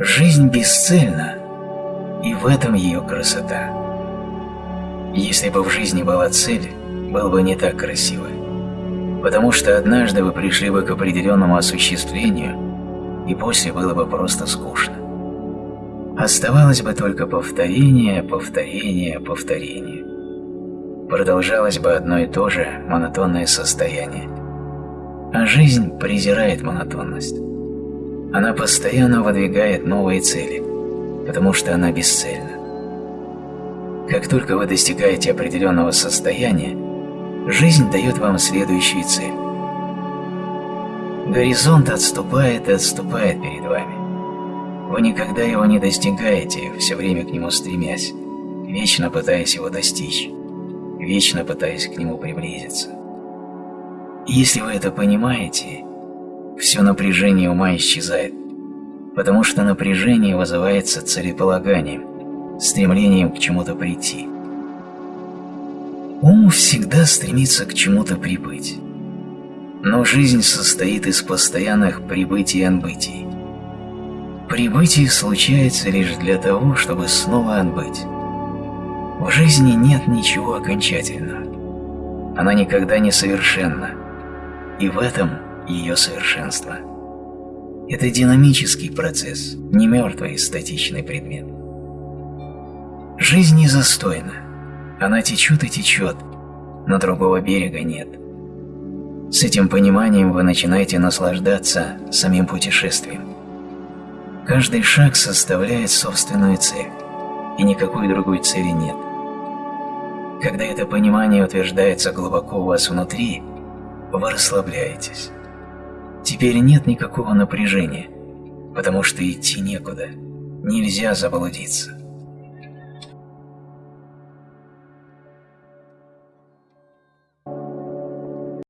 Жизнь бесцельна, и в этом ее красота. Если бы в жизни была цель, было бы не так красиво. Потому что однажды вы пришли бы к определенному осуществлению, и после было бы просто скучно. Оставалось бы только повторение, повторение, повторение. Продолжалось бы одно и то же монотонное состояние. А жизнь презирает монотонность. Она постоянно выдвигает новые цели, потому что она бесцельна. Как только вы достигаете определенного состояния, жизнь дает вам следующую цель. Горизонт отступает и отступает перед вами. Вы никогда его не достигаете, все время к нему стремясь, вечно пытаясь его достичь, вечно пытаясь к нему приблизиться. Если вы это понимаете, все напряжение ума исчезает, потому что напряжение вызывается целеполаганием, стремлением к чему-то прийти. Ум всегда стремится к чему-то прибыть. Но жизнь состоит из постоянных прибытий и отбытий. Прибытие случается лишь для того, чтобы снова отбыть. В жизни нет ничего окончательного. Она никогда не совершенна. И в этом ее совершенство. Это динамический процесс, не мертвый статичный предмет. Жизнь не застойна. Она течет и течет, но другого берега нет. С этим пониманием вы начинаете наслаждаться самим путешествием. Каждый шаг составляет собственную цель, и никакой другой цели нет. Когда это понимание утверждается глубоко у вас внутри, вы расслабляетесь. Теперь нет никакого напряжения, потому что идти некуда, нельзя заблудиться.